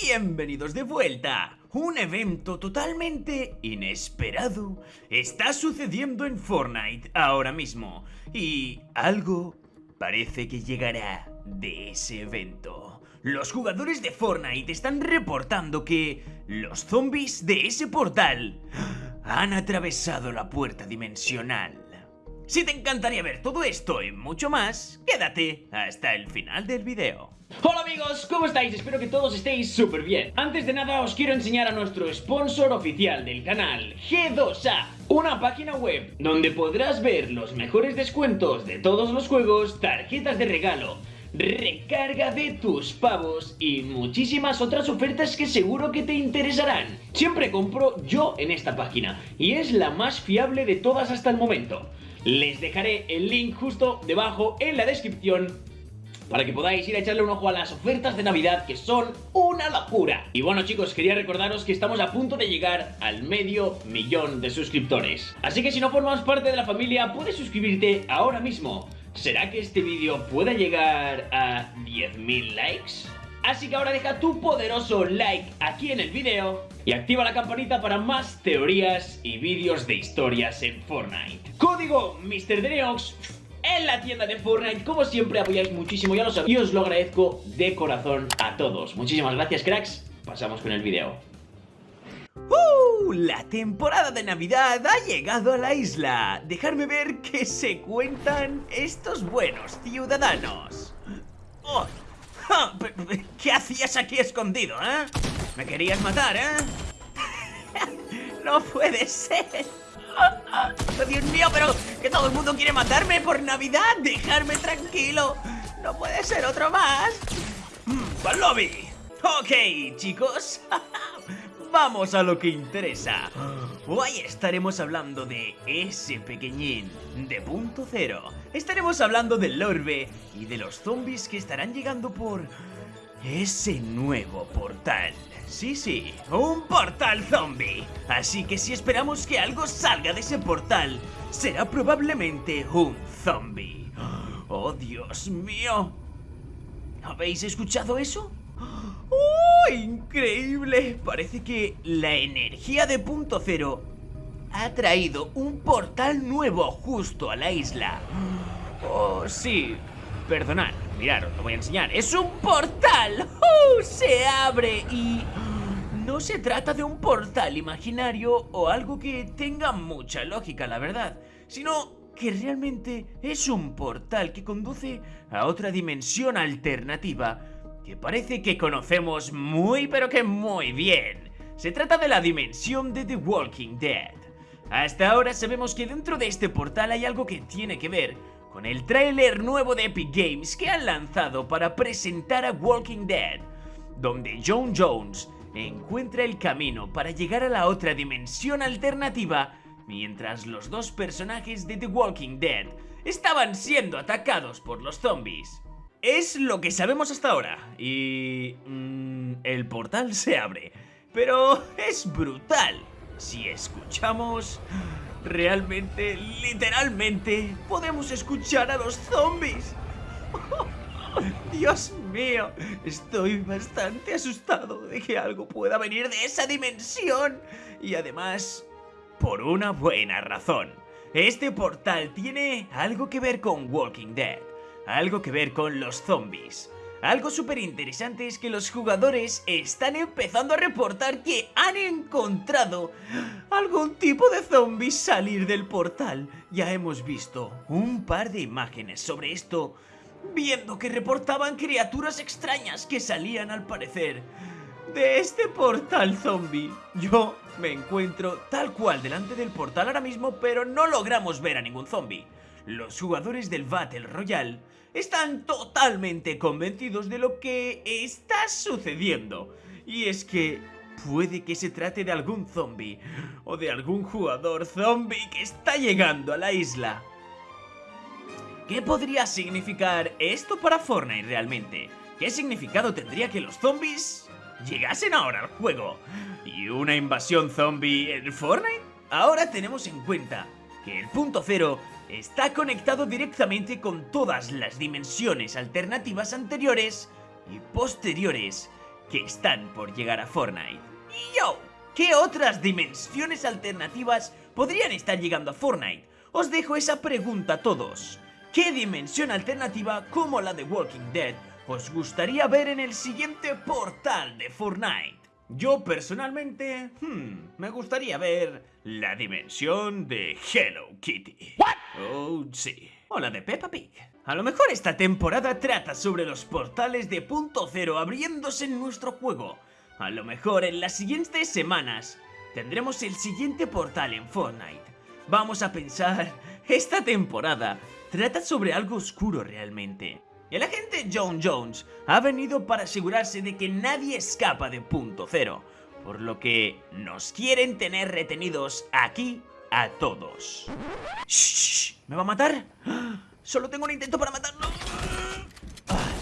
bienvenidos de vuelta. Un evento totalmente inesperado está sucediendo en Fortnite ahora mismo y algo parece que llegará de ese evento. Los jugadores de Fortnite están reportando que los zombies de ese portal han atravesado la puerta dimensional. Si te encantaría ver todo esto y mucho más, quédate hasta el final del video. Hola amigos, ¿cómo estáis? Espero que todos estéis súper bien. Antes de nada os quiero enseñar a nuestro sponsor oficial del canal, G2A, una página web donde podrás ver los mejores descuentos de todos los juegos, tarjetas de regalo, recarga de tus pavos y muchísimas otras ofertas que seguro que te interesarán. Siempre compro yo en esta página y es la más fiable de todas hasta el momento. Les dejaré el link justo debajo en la descripción para que podáis ir a echarle un ojo a las ofertas de Navidad que son una locura. Y bueno chicos, quería recordaros que estamos a punto de llegar al medio millón de suscriptores. Así que si no formas parte de la familia, puedes suscribirte ahora mismo. ¿Será que este vídeo pueda llegar a 10.000 likes? Así que ahora deja tu poderoso like aquí en el vídeo y activa la campanita para más teorías y vídeos de historias en Fortnite. Código MrDeneox en la tienda de Fortnite. Como siempre apoyáis muchísimo. Y os lo agradezco de corazón a todos. Muchísimas gracias, cracks. Pasamos con el vídeo. ¡Uh! La temporada de Navidad ha llegado a la isla. Dejarme ver qué se cuentan estos buenos ciudadanos. Oh, ¿Qué hacías aquí escondido, eh? ¿Me querías matar, eh? no puede ser. Oh, Dios mío, pero que todo el mundo quiere matarme por Navidad. Dejarme tranquilo. No puede ser otro más. ¡Al lobby! Ok, chicos. Vamos a lo que interesa. Hoy estaremos hablando de ese pequeñín de punto cero. Estaremos hablando del orbe y de los zombies que estarán llegando por ese nuevo portal. Sí, sí, un portal zombie. Así que si esperamos que algo salga de ese portal, será probablemente un zombie. ¡Oh, Dios mío! ¿Habéis escuchado eso? ¡Oh, increíble! Parece que la energía de punto cero ha traído un portal nuevo justo a la isla. Oh, sí. Perdonad, mirad, os lo voy a enseñar. ¡Es un portal! ¡Uh! Se abre y... No se trata de un portal imaginario o algo que tenga mucha lógica, la verdad, sino que realmente es un portal que conduce a otra dimensión alternativa que parece que conocemos muy pero que muy bien. Se trata de la dimensión de The Walking Dead. Hasta ahora sabemos que dentro de este portal hay algo que tiene que ver con el tráiler nuevo de Epic Games que han lanzado para presentar a Walking Dead, donde John Jones encuentra el camino para llegar a la otra dimensión alternativa mientras los dos personajes de The Walking Dead estaban siendo atacados por los zombies. Es lo que sabemos hasta ahora y... Mm, el portal se abre, pero es brutal. Si escuchamos... Realmente, literalmente, podemos escuchar a los zombies. Dios mío, estoy bastante asustado de que algo pueda venir de esa dimensión. Y además, por una buena razón. Este portal tiene algo que ver con Walking Dead, algo que ver con los zombies. Algo súper interesante es que los jugadores están empezando a reportar que han encontrado algún tipo de zombies salir del portal. Ya hemos visto un par de imágenes sobre esto, viendo que reportaban criaturas extrañas que salían al parecer de este portal zombie. Yo me encuentro tal cual delante del portal ahora mismo, pero no logramos ver a ningún zombie. Los jugadores del Battle Royale están totalmente convencidos de lo que está sucediendo. Y es que puede que se trate de algún zombie o de algún jugador zombie que está llegando a la isla. ¿Qué podría significar esto para Fortnite realmente? ¿Qué significado tendría que los zombies llegasen ahora al juego? ¿Y una invasión zombie en Fortnite? Ahora tenemos en cuenta que el punto cero está conectado directamente con todas las dimensiones alternativas anteriores y posteriores que están por llegar a Fortnite. Y yo, ¿qué otras dimensiones alternativas podrían estar llegando a Fortnite? Os dejo esa pregunta a todos. ¿Qué dimensión alternativa como la de Walking Dead os gustaría ver en el siguiente portal de Fortnite? Yo personalmente, hmm, me gustaría ver la dimensión de Hello Kitty. Oh, sí. O la de Peppa Pig. A lo mejor esta temporada trata sobre los portales de punto cero abriéndose en nuestro juego. A lo mejor en las siguientes semanas tendremos el siguiente portal en Fortnite. Vamos a pensar, esta temporada trata sobre algo oscuro realmente. El agente John Jones ha venido para asegurarse de que nadie escapa de punto cero, por lo que nos quieren tener retenidos aquí a todos. ¡Shh! ¿Me va a matar? Solo tengo un intento para matarlo. Ah.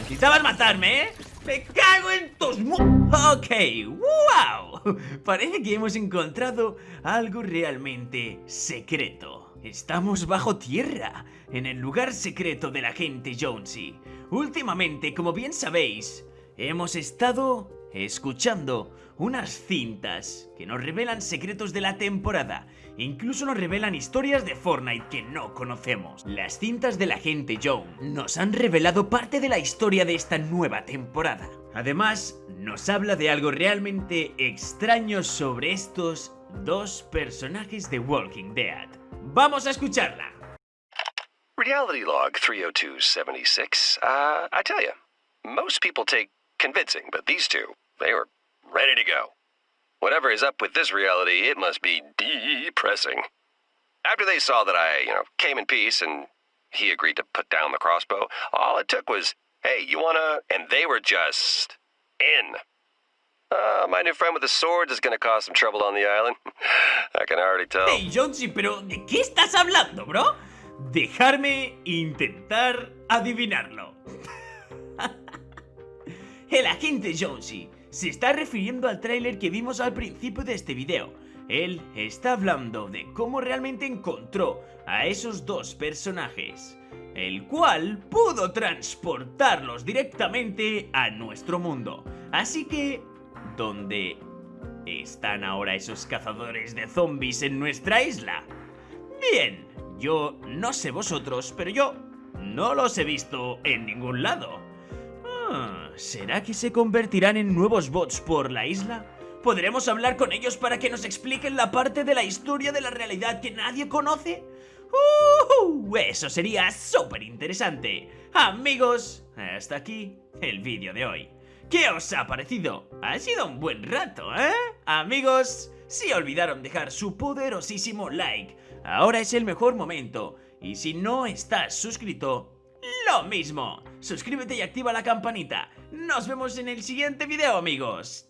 Necesitabas matarme, ¿eh? ¡Me cago en tus mu... Ok, wow. Parece que hemos encontrado algo realmente secreto. Estamos bajo tierra, en el lugar secreto del agente Jonesy. Últimamente, como bien sabéis, hemos estado escuchando unas cintas que nos revelan secretos de la temporada. Incluso nos revelan historias de Fortnite que no conocemos. Las cintas del agente Jones nos han revelado parte de la historia de esta nueva temporada. Además, nos habla de algo realmente extraño sobre estos dos personajes de Walking Dead. Vamos a escucharla. Reality Log 30276. Uh, I tell you, most people take convincing, but these two, they were ready to go. Whatever is up with this reality, it must be depressing. After they saw that I, you know, came in peace and he agreed to put down the crossbow, all it took was, hey, you wanna? And they were just in. Uh, my new friend with the swords is gonna cause some trouble on the island. I can already tell. Hey, Jonesy, pero ¿de qué estás hablando, bro? Dejarme intentar adivinarlo. El agente Jonesy se está refiriendo al tráiler que vimos al principio de este video. Él está hablando de cómo realmente encontró a esos dos personajes, el cual pudo transportarlos directamente a nuestro mundo. Así que, ¿dónde están ahora esos cazadores de zombies en nuestra isla? Bien, yo no sé vosotros, pero yo no los he visto en ningún lado. Ah, ¿Será que se convertirán en nuevos bots por la isla? ¿Podremos hablar con ellos para que nos expliquen la parte de la historia de la realidad que nadie conoce? ¡Uh! Eso sería súper interesante. Amigos, hasta aquí el vídeo de hoy. ¿Qué os ha parecido? Ha sido un buen rato, ¿eh? Amigos, si olvidaron dejar su poderosísimo like, ahora es el mejor momento. Y si no estás suscrito, lo mismo. Suscríbete y activa la campanita. Nos vemos en el siguiente video, amigos.